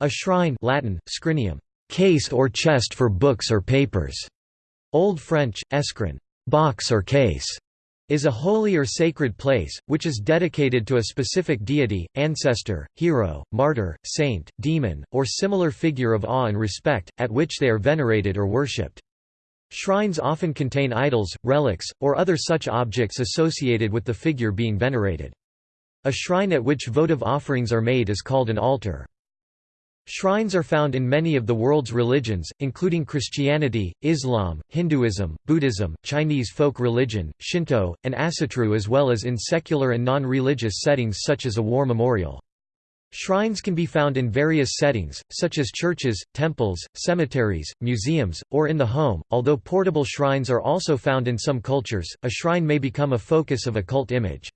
A shrine Latin, scrinium, case or chest for books or papers. Old French, escrin, box or case, is a holy or sacred place, which is dedicated to a specific deity, ancestor, hero, martyr, saint, demon, or similar figure of awe and respect, at which they are venerated or worshipped. Shrines often contain idols, relics, or other such objects associated with the figure being venerated. A shrine at which votive offerings are made is called an altar. Shrines are found in many of the world's religions, including Christianity, Islam, Hinduism, Buddhism, Chinese folk religion, Shinto, and Asatru as well as in secular and non-religious settings such as a war memorial. Shrines can be found in various settings, such as churches, temples, cemeteries, museums, or in the home. Although portable shrines are also found in some cultures, a shrine may become a focus of a cult image.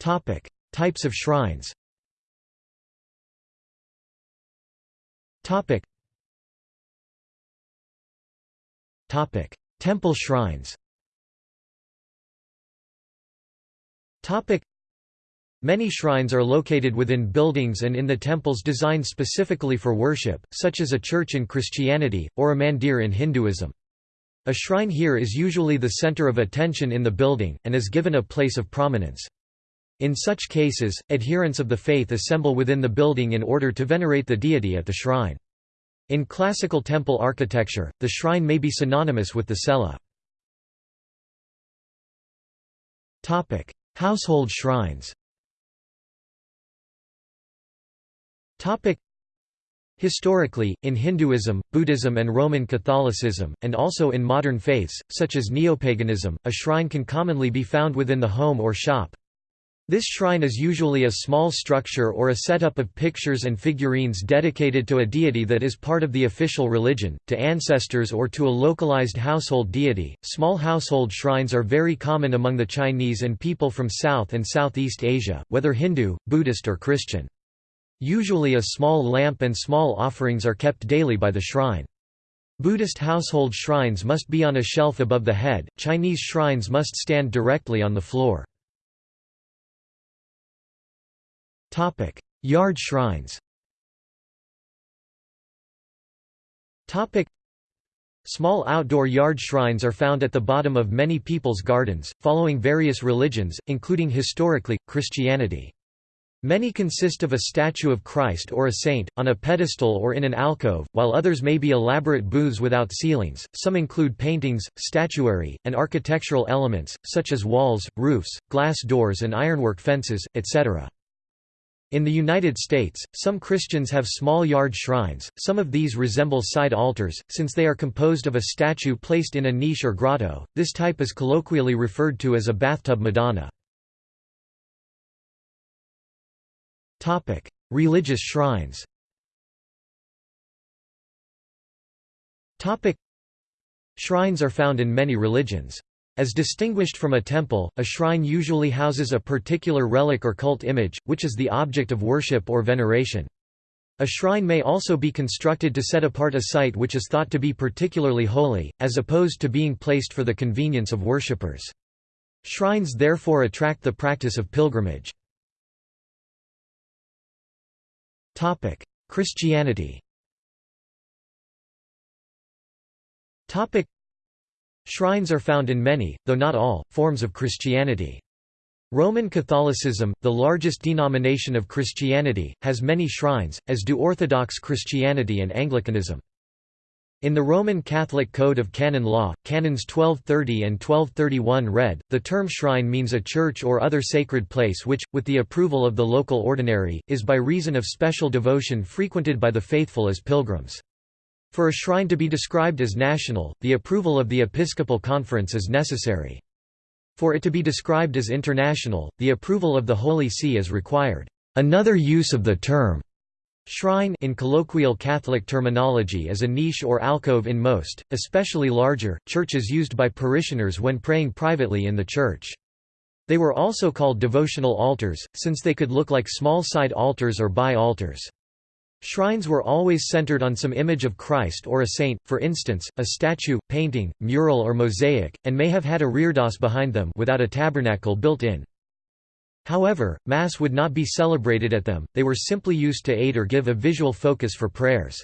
Topic: Types of shrines. Topic. Topic: Temple shrines. Topic. Many shrines are located within buildings and in the temples designed specifically for worship, such as a church in Christianity, or a mandir in Hinduism. A shrine here is usually the center of attention in the building, and is given a place of prominence. In such cases, adherents of the faith assemble within the building in order to venerate the deity at the shrine. In classical temple architecture, the shrine may be synonymous with the cella. Household shrines Historically, in Hinduism, Buddhism and Roman Catholicism, and also in modern faiths, such as neopaganism, a shrine can commonly be found within the home or shop. This shrine is usually a small structure or a setup of pictures and figurines dedicated to a deity that is part of the official religion, to ancestors or to a localized household deity. Small household shrines are very common among the Chinese and people from South and Southeast Asia, whether Hindu, Buddhist or Christian. Usually a small lamp and small offerings are kept daily by the shrine. Buddhist household shrines must be on a shelf above the head, Chinese shrines must stand directly on the floor. Topic: Yard shrines. Topic: Small outdoor yard shrines are found at the bottom of many people's gardens, following various religions, including historically, Christianity. Many consist of a statue of Christ or a saint, on a pedestal or in an alcove, while others may be elaborate booths without ceilings. Some include paintings, statuary, and architectural elements, such as walls, roofs, glass doors, and ironwork fences, etc. In the United States, some Christians have small yard shrines, some of these resemble side altars, since they are composed of a statue placed in a niche or grotto, this type is colloquially referred to as a bathtub Madonna. Religious shrines Shrines are found in many religions. As distinguished from a temple, a shrine usually houses a particular relic or cult image, which is the object of worship or veneration. A shrine may also be constructed to set apart a site which is thought to be particularly holy, as opposed to being placed for the convenience of worshippers. Shrines therefore attract the practice of pilgrimage. Christianity Shrines are found in many, though not all, forms of Christianity. Roman Catholicism, the largest denomination of Christianity, has many shrines, as do Orthodox Christianity and Anglicanism. In the Roman Catholic Code of Canon Law, Canons 1230 and 1231 read, the term shrine means a church or other sacred place which, with the approval of the local ordinary, is by reason of special devotion frequented by the faithful as pilgrims. For a shrine to be described as national, the approval of the Episcopal Conference is necessary. For it to be described as international, the approval of the Holy See is required. Another use of the term Shrine in colloquial Catholic terminology is a niche or alcove in most, especially larger, churches used by parishioners when praying privately in the church. They were also called devotional altars, since they could look like small side altars or bi-altars. Shrines were always centered on some image of Christ or a saint, for instance, a statue, painting, mural or mosaic, and may have had a reredos behind them without a tabernacle built in. However, Mass would not be celebrated at them, they were simply used to aid or give a visual focus for prayers.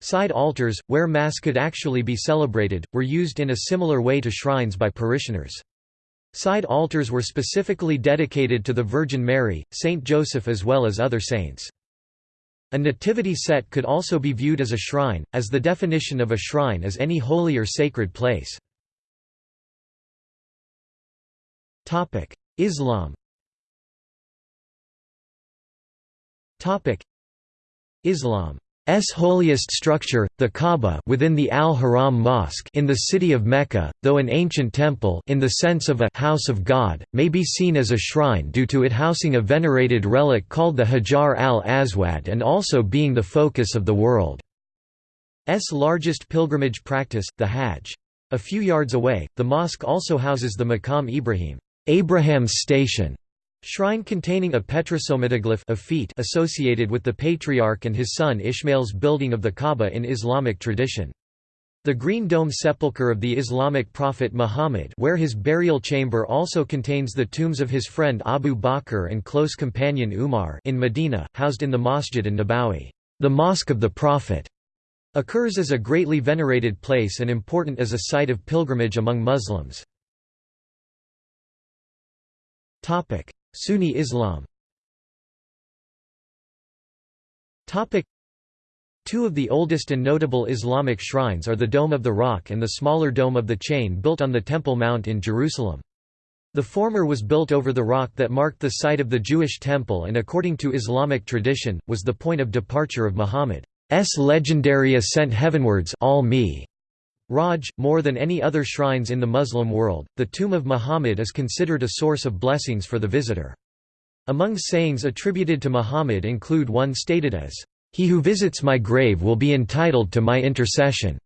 Side altars, where Mass could actually be celebrated, were used in a similar way to shrines by parishioners. Side altars were specifically dedicated to the Virgin Mary, Saint Joseph as well as other saints. A nativity set could also be viewed as a shrine, as the definition of a shrine is any holy or sacred place. Islam Islam S holiest structure, the Kaaba within the Al-Haram Mosque in the city of Mecca, though an ancient temple in the sense of a house of God, may be seen as a shrine due to it housing a venerated relic called the Hajar al-Aswad and also being the focus of the world's largest pilgrimage practice, the Hajj. A few yards away, the mosque also houses the Maqam Ibrahim Abraham's station", Shrine containing a petrosomatoglyph of feet associated with the patriarch and his son Ishmael's building of the Kaaba in Islamic tradition. The Green Dome sepulchre of the Islamic prophet Muhammad where his burial chamber also contains the tombs of his friend Abu Bakr and close companion Umar in Medina, housed in the Masjid an-Nabawi, the Mosque of the Prophet, occurs as a greatly venerated place and important as a site of pilgrimage among Muslims. Sunni Islam. Two of the oldest and notable Islamic shrines are the Dome of the Rock and the smaller Dome of the Chain built on the Temple Mount in Jerusalem. The former was built over the rock that marked the site of the Jewish temple and according to Islamic tradition, was the point of departure of Muhammad's legendary ascent heavenwards al Raj, more than any other shrines in the Muslim world, the tomb of Muhammad is considered a source of blessings for the visitor. Among sayings attributed to Muhammad include one stated as, "'He who visits my grave will be entitled to my intercession'".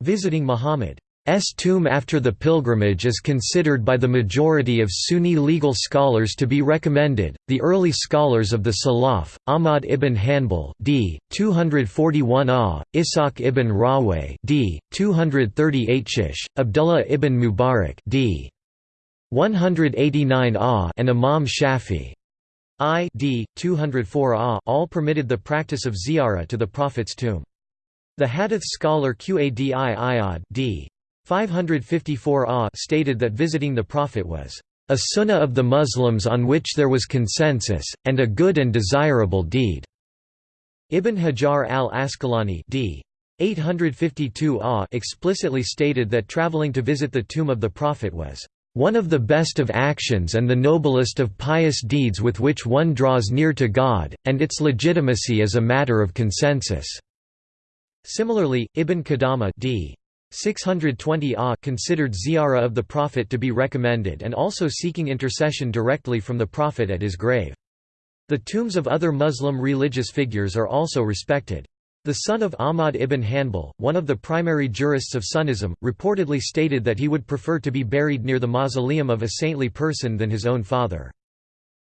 Visiting Muhammad S tomb after the pilgrimage is considered by the majority of Sunni legal scholars to be recommended. The early scholars of the Salaf, Ahmad ibn Hanbal, d. 241 ah, Ishaq ibn Rahway, d. 238 shish, Abdullah ibn Mubarak, d. 189 ah, and Imam Shafi. I d. 204 ah, all permitted the practice of ziyarah to the Prophet's tomb. The Hadith scholar Qadi Iyad d. 554 Ah stated that visiting the Prophet was a sunnah of the Muslims on which there was consensus, and a good and desirable deed." Ibn Hajar al-Asqalani d. 852 Ah explicitly stated that traveling to visit the tomb of the Prophet was one of the best of actions and the noblest of pious deeds with which one draws near to God, and its legitimacy is a matter of consensus." Similarly, Ibn Qudama d. 620 Ah considered ziyarah of the Prophet to be recommended and also seeking intercession directly from the Prophet at his grave. The tombs of other Muslim religious figures are also respected. The son of Ahmad ibn Hanbal, one of the primary jurists of Sunnism, reportedly stated that he would prefer to be buried near the mausoleum of a saintly person than his own father.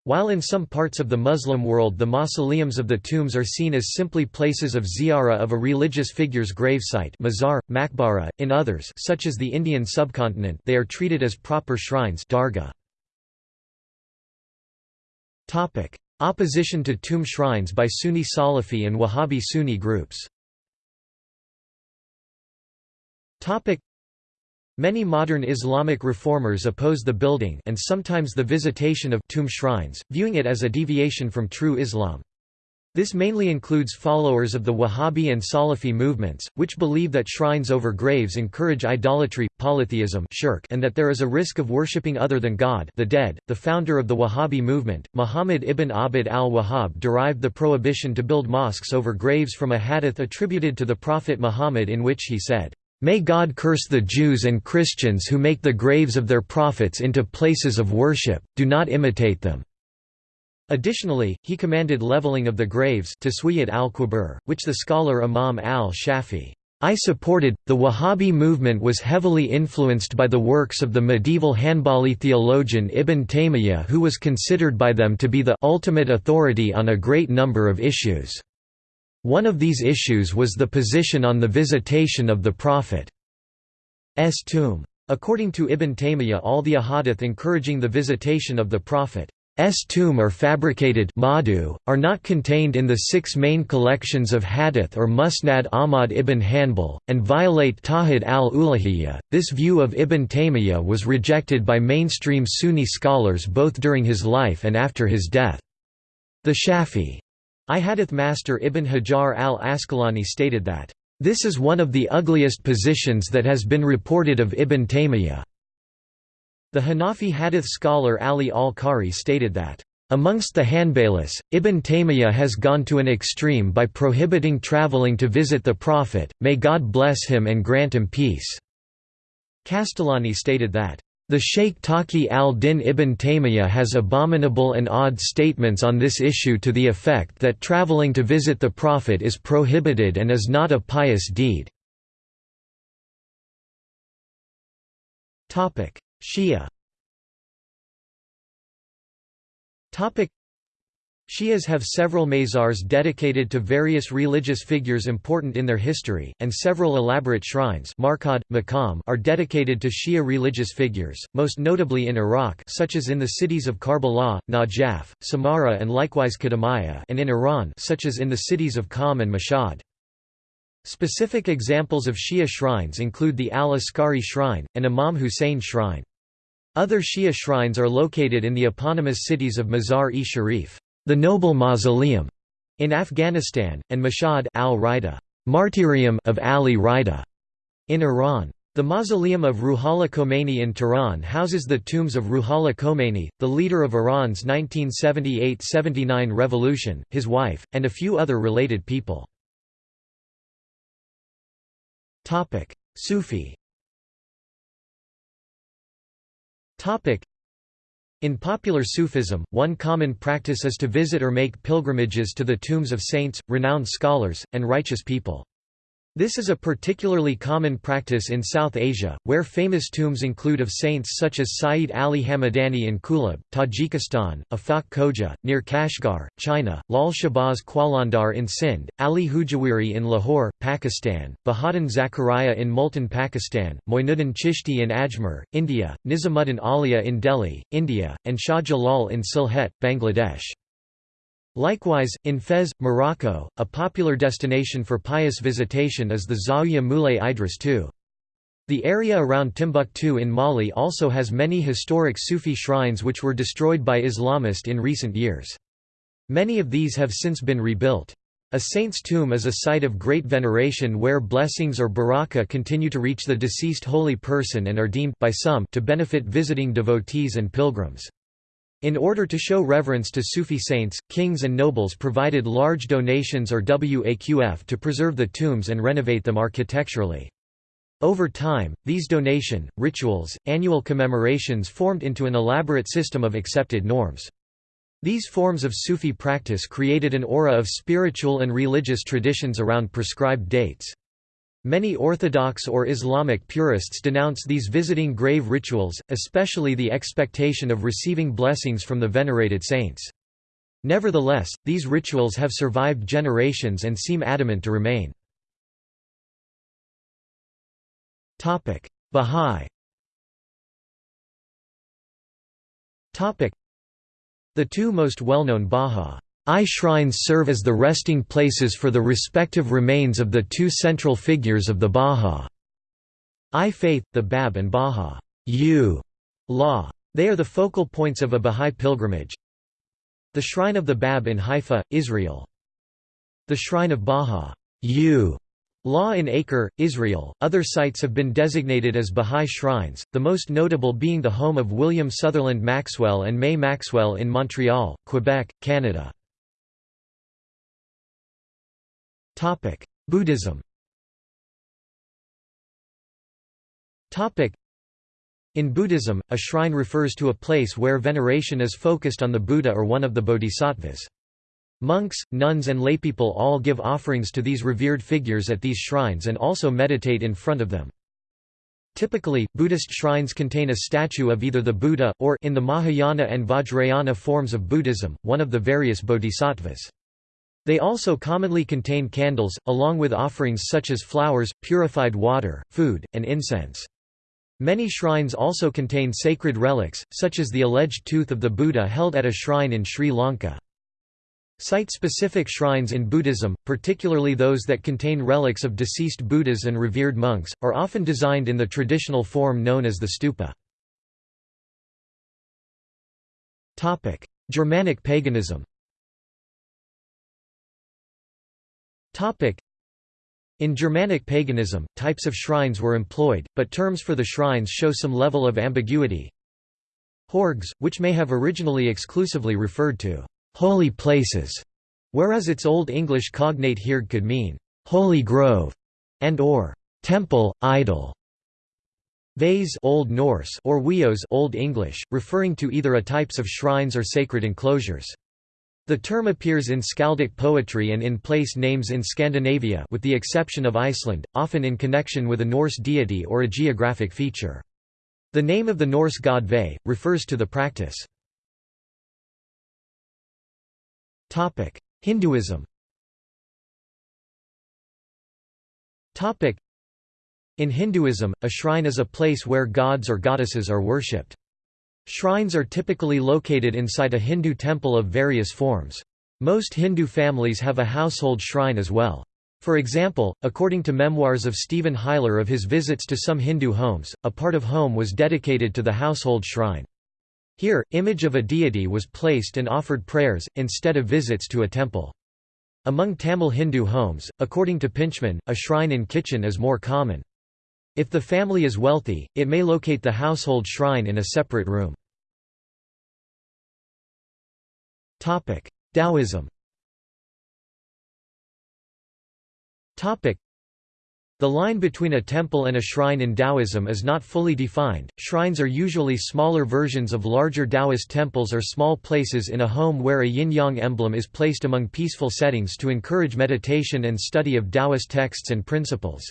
While in some parts of the Muslim world the mausoleums of the tombs are seen as simply places of ziyarah of a religious figure's gravesite mazar, makbara, in others such as the Indian subcontinent they are treated as proper shrines dargah. Opposition to tomb shrines by Sunni Salafi and Wahhabi Sunni groups Many modern Islamic reformers oppose the building and sometimes the visitation of tomb shrines, viewing it as a deviation from true Islam. This mainly includes followers of the Wahhabi and Salafi movements, which believe that shrines over graves encourage idolatry, polytheism shirk, and that there is a risk of worshipping other than God the dead. The founder of the Wahhabi movement, Muhammad ibn Abd al-Wahhab derived the prohibition to build mosques over graves from a hadith attributed to the Prophet Muhammad in which he said, May God curse the Jews and Christians who make the graves of their prophets into places of worship, do not imitate them." Additionally, he commanded leveling of the graves al-Qubur, which the scholar Imam al-Shafi I supported. The Wahhabi movement was heavily influenced by the works of the medieval Hanbali theologian Ibn Taymiyyah who was considered by them to be the ultimate authority on a great number of issues. One of these issues was the position on the visitation of the Prophet's tomb. According to Ibn Taymiyyah all the ahadith encouraging the visitation of the Prophet tomb are fabricated Madu, are not contained in the six main collections of Hadith or Musnad Ahmad ibn Hanbal, and violate Tawhid al-Uluhiyya. This view of Ibn Taymiyyah was rejected by mainstream Sunni scholars both during his life and after his death. The Shafi I Hadith master Ibn Hajar al-Asqalani stated that, "...this is one of the ugliest positions that has been reported of Ibn Taymiyyah." The Hanafi hadith scholar Ali al-Qari stated that, Amongst the Hanbalis, Ibn Taymiyyah has gone to an extreme by prohibiting traveling to visit the Prophet, may God bless him and grant him peace." Qastallani stated that, "...the Sheikh Taqi al-Din ibn Taymiyyah has abominable and odd statements on this issue to the effect that traveling to visit the Prophet is prohibited and is not a pious deed." Shia Shias have several mazars dedicated to various religious figures important in their history, and several elaborate shrines are dedicated to Shia religious figures, most notably in Iraq such as in the cities of Karbala, Najaf, Samarra and likewise Qadamiyya and in Iran such as in the cities of Qom and Mashhad. Specific examples of Shia shrines include the Al-Askari shrine, and Imam Hussein shrine. Other Shia shrines are located in the eponymous cities of Mazar-e-Sharif, the Noble Mausoleum, in Afghanistan, and Mashhad al-Rida, Martyrium of Ali Rida, in Iran. The mausoleum of Ruhollah Khomeini in Tehran houses the tombs of Ruhollah Khomeini, the leader of Iran's 1978–79 revolution, his wife, and a few other related people. Sufi in popular Sufism, one common practice is to visit or make pilgrimages to the tombs of saints, renowned scholars, and righteous people. This is a particularly common practice in South Asia, where famous tombs include of saints such as Sayyid Ali Hamadani in Kulab, Tajikistan, Afaq Khoja, near Kashgar, China, Lal Shahbaz Qalandar in Sindh, Ali Hujwiri in Lahore, Pakistan, Bahauddin Zakaria in Multan Pakistan, Moinuddin Chishti in Ajmer, India, Nizamuddin Auliya in Delhi, India, and Shah Jalal in Sylhet, Bangladesh. Likewise, in Fez, Morocco, a popular destination for pious visitation is the Zawiya Moulay Idris II. The area around Timbuktu in Mali also has many historic Sufi shrines which were destroyed by Islamists in recent years. Many of these have since been rebuilt. A saint's tomb is a site of great veneration where blessings or baraka continue to reach the deceased holy person and are deemed by some to benefit visiting devotees and pilgrims. In order to show reverence to Sufi saints, kings and nobles provided large donations or waqf to preserve the tombs and renovate them architecturally. Over time, these donation, rituals, annual commemorations formed into an elaborate system of accepted norms. These forms of Sufi practice created an aura of spiritual and religious traditions around prescribed dates. Many Orthodox or Islamic purists denounce these visiting grave rituals, especially the expectation of receiving blessings from the venerated saints. Nevertheless, these rituals have survived generations and seem adamant to remain. Bahá'í The two most well-known Bahá'í I shrines serve as the resting places for the respective remains of the two central figures of the Bahá'í faith, the Bab and law. They are the focal points of a Bahá'í pilgrimage. The Shrine of the Bab in Haifa, Israel. The Shrine of Law in Acre, Israel. Other sites have been designated as Bahá'í shrines, the most notable being the home of William Sutherland Maxwell and May Maxwell in Montreal, Quebec, Canada. Buddhism. In Buddhism, a shrine refers to a place where veneration is focused on the Buddha or one of the bodhisattvas. Monks, nuns and laypeople all give offerings to these revered figures at these shrines and also meditate in front of them. Typically, Buddhist shrines contain a statue of either the Buddha, or in the Mahayana and Vajrayana forms of Buddhism, one of the various bodhisattvas. They also commonly contain candles, along with offerings such as flowers, purified water, food, and incense. Many shrines also contain sacred relics, such as the alleged tooth of the Buddha held at a shrine in Sri Lanka. Site-specific shrines in Buddhism, particularly those that contain relics of deceased Buddhas and revered monks, are often designed in the traditional form known as the stupa. Germanic paganism in Germanic paganism, types of shrines were employed, but terms for the shrines show some level of ambiguity. Horgs, which may have originally exclusively referred to holy places, whereas its Old English cognate hirg could mean holy grove and or temple, idol. Vase Old Norse or wios Old English, referring to either a types of shrines or sacred enclosures. The term appears in skaldic poetry and in place names in Scandinavia with the exception of Iceland, often in connection with a Norse deity or a geographic feature. The name of the Norse god Ve, refers to the practice. Hinduism In Hinduism, a shrine is a place where gods or goddesses are worshipped. Shrines are typically located inside a Hindu temple of various forms. Most Hindu families have a household shrine as well. For example, according to memoirs of Stephen Huyler of his visits to some Hindu homes, a part of home was dedicated to the household shrine. Here, image of a deity was placed and offered prayers, instead of visits to a temple. Among Tamil Hindu homes, according to Pintchman, a shrine in kitchen is more common. If the family is wealthy, it may locate the household shrine in a separate room. Taoism The line between a temple and a shrine in Taoism is not fully defined. Shrines are usually smaller versions of larger Taoist temples or small places in a home where a yin-yang emblem is placed among peaceful settings to encourage meditation and study of Taoist texts and principles.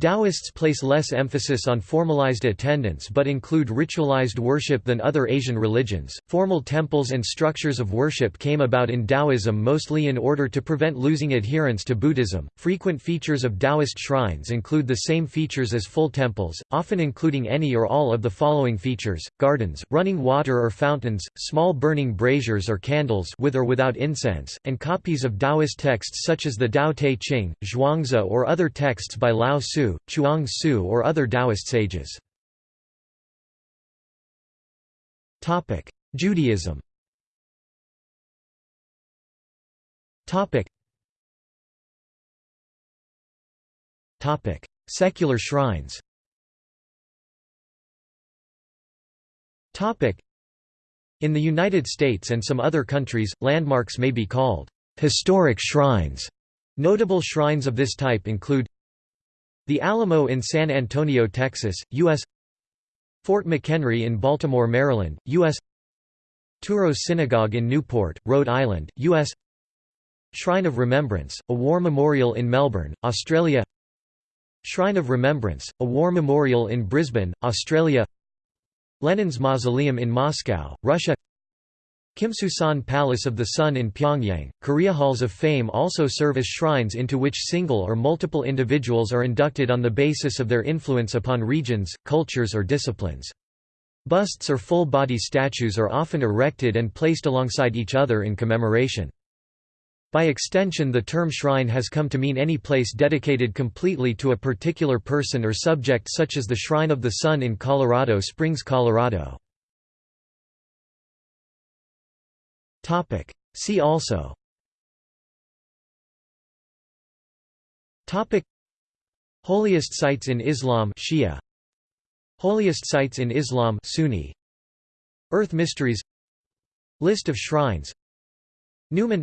Taoists place less emphasis on formalized attendance but include ritualized worship than other Asian religions. Formal temples and structures of worship came about in Taoism mostly in order to prevent losing adherence to Buddhism. Frequent features of Taoist shrines include the same features as full temples, often including any or all of the following features: gardens, running water or fountains, small burning braziers or candles with or without incense, and copies of Taoist texts such as the Tao Te Ching, Zhuangzi or other texts by Lao Tzu Chuang Tzu or other Taoist sages. Judaism. Secular shrines. In the United States and some other countries, landmarks may be called historic shrines. Notable shrines of this type include the Alamo in San Antonio, Texas, U.S. Fort McHenry in Baltimore, Maryland, U.S. Touro Synagogue in Newport, Rhode Island, U.S. Shrine of Remembrance, a war memorial in Melbourne, Australia Shrine of Remembrance, a war memorial in Brisbane, Australia Lenin's Mausoleum in Moscow, Russia Kumsusan Palace of the Sun in Pyongyang, Korea Halls of Fame also serve as shrines into which single or multiple individuals are inducted on the basis of their influence upon regions, cultures or disciplines. Busts or full-body statues are often erected and placed alongside each other in commemoration. By extension the term shrine has come to mean any place dedicated completely to a particular person or subject such as the Shrine of the Sun in Colorado Springs, Colorado. Topic. See also. Topic. Holiest sites in Islam Shia. Holiest sites in Islam Sunni. Earth mysteries. List of shrines. Newman.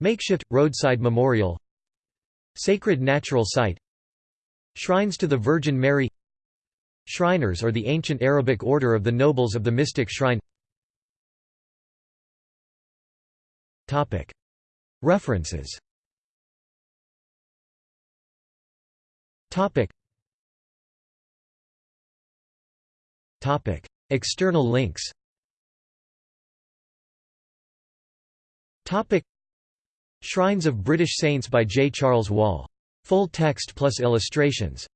Makeshift roadside memorial. Sacred natural site. Shrines to the Virgin Mary. Shriners or the ancient Arabic order of the nobles of the mystic shrine References. External links. Shrines of British Saints by J. Charles Wall. Full text plus illustrations